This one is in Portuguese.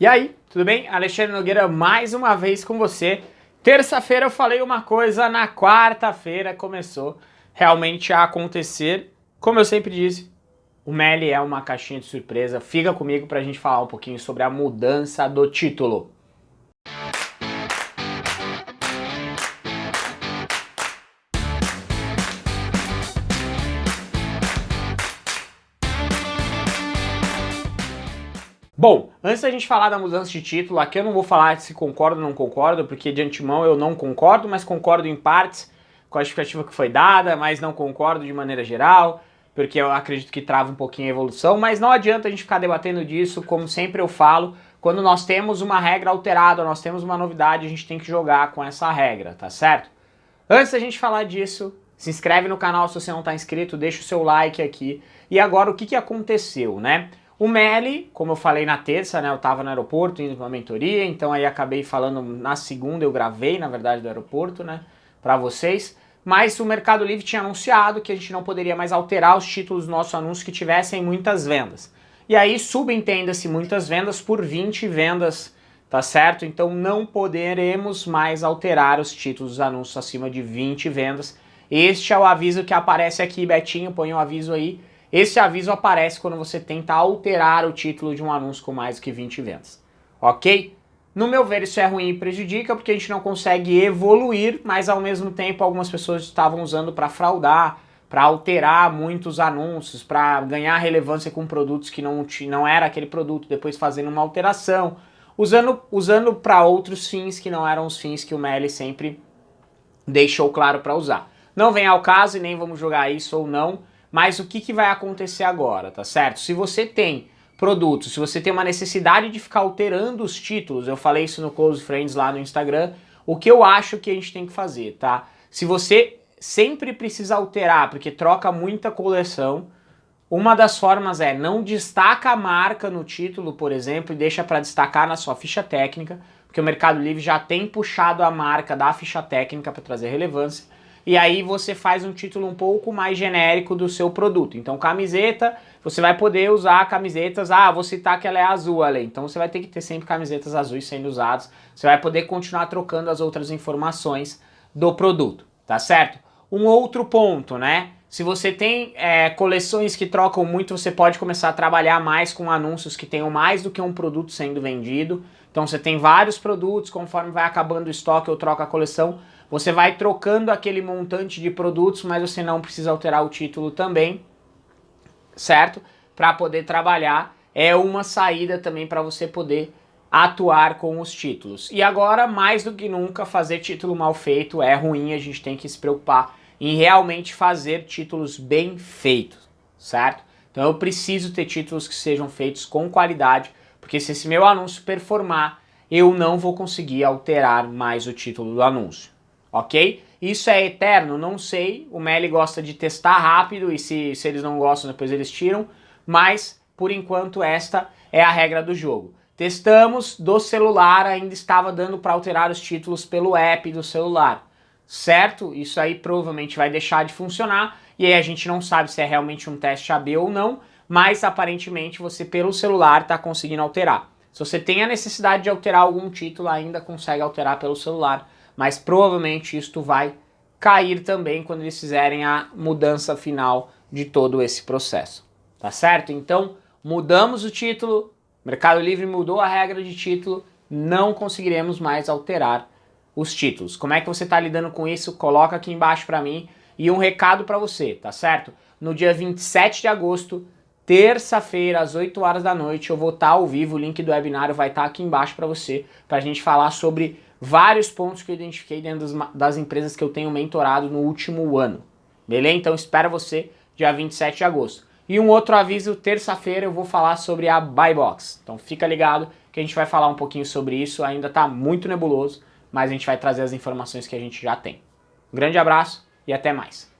E aí, tudo bem? Alexandre Nogueira mais uma vez com você. Terça-feira eu falei uma coisa, na quarta-feira começou realmente a acontecer. Como eu sempre disse, o Meli é uma caixinha de surpresa. Fica comigo para a gente falar um pouquinho sobre a mudança do título. Bom, antes da gente falar da mudança de título, aqui eu não vou falar se concordo ou não concordo, porque de antemão eu não concordo, mas concordo em partes com a justificativa que foi dada, mas não concordo de maneira geral, porque eu acredito que trava um pouquinho a evolução, mas não adianta a gente ficar debatendo disso, como sempre eu falo, quando nós temos uma regra alterada, nós temos uma novidade, a gente tem que jogar com essa regra, tá certo? Antes da gente falar disso, se inscreve no canal se você não está inscrito, deixa o seu like aqui. E agora o que, que aconteceu, né? O Meli, como eu falei na terça, né, eu estava no aeroporto indo para uma mentoria, então aí acabei falando na segunda, eu gravei, na verdade, do aeroporto, né, para vocês. Mas o Mercado Livre tinha anunciado que a gente não poderia mais alterar os títulos do nosso anúncio que tivessem muitas vendas. E aí subentenda-se muitas vendas por 20 vendas, tá certo? Então não poderemos mais alterar os títulos dos anúncios acima de 20 vendas. Este é o aviso que aparece aqui, Betinho, põe o um aviso aí esse aviso aparece quando você tenta alterar o título de um anúncio com mais do que 20 vendas, ok? No meu ver isso é ruim e prejudica porque a gente não consegue evoluir, mas ao mesmo tempo algumas pessoas estavam usando para fraudar, para alterar muitos anúncios, para ganhar relevância com produtos que não, não era aquele produto, depois fazendo uma alteração, usando, usando para outros fins que não eram os fins que o Meli sempre deixou claro para usar. Não vem ao caso e nem vamos jogar isso ou não, mas o que, que vai acontecer agora, tá certo? Se você tem produtos, se você tem uma necessidade de ficar alterando os títulos, eu falei isso no Close Friends lá no Instagram, o que eu acho que a gente tem que fazer, tá? Se você sempre precisa alterar, porque troca muita coleção, uma das formas é não destaca a marca no título, por exemplo, e deixa para destacar na sua ficha técnica, porque o Mercado Livre já tem puxado a marca da ficha técnica para trazer relevância e aí você faz um título um pouco mais genérico do seu produto. Então camiseta, você vai poder usar camisetas, ah, vou citar que ela é azul ali, então você vai ter que ter sempre camisetas azuis sendo usadas, você vai poder continuar trocando as outras informações do produto, tá certo? Um outro ponto, né? Se você tem é, coleções que trocam muito, você pode começar a trabalhar mais com anúncios que tenham mais do que um produto sendo vendido. Então você tem vários produtos, conforme vai acabando o estoque ou troca a coleção, você vai trocando aquele montante de produtos, mas você não precisa alterar o título também, certo? Para poder trabalhar. É uma saída também para você poder atuar com os títulos. E agora, mais do que nunca, fazer título mal feito é ruim, a gente tem que se preocupar em realmente fazer títulos bem feitos, certo? Então eu preciso ter títulos que sejam feitos com qualidade, porque se esse meu anúncio performar, eu não vou conseguir alterar mais o título do anúncio ok? Isso é eterno? Não sei, o Meli gosta de testar rápido e se, se eles não gostam depois eles tiram, mas por enquanto esta é a regra do jogo. Testamos, do celular ainda estava dando para alterar os títulos pelo app do celular, certo? Isso aí provavelmente vai deixar de funcionar e aí a gente não sabe se é realmente um teste AB ou não, mas aparentemente você pelo celular está conseguindo alterar. Se você tem a necessidade de alterar algum título, ainda consegue alterar pelo celular, mas provavelmente isto vai cair também quando eles fizerem a mudança final de todo esse processo, tá certo? Então, mudamos o título, Mercado Livre mudou a regra de título, não conseguiremos mais alterar os títulos. Como é que você está lidando com isso? Coloca aqui embaixo para mim e um recado para você, tá certo? No dia 27 de agosto, terça-feira, às 8 horas da noite, eu vou estar tá ao vivo, o link do webinário vai estar tá aqui embaixo para você, para a gente falar sobre vários pontos que eu identifiquei dentro das, das empresas que eu tenho mentorado no último ano. Beleza? Então espero você dia 27 de agosto. E um outro aviso, terça-feira eu vou falar sobre a Buy Box. Então fica ligado que a gente vai falar um pouquinho sobre isso, ainda está muito nebuloso, mas a gente vai trazer as informações que a gente já tem. Um grande abraço e até mais.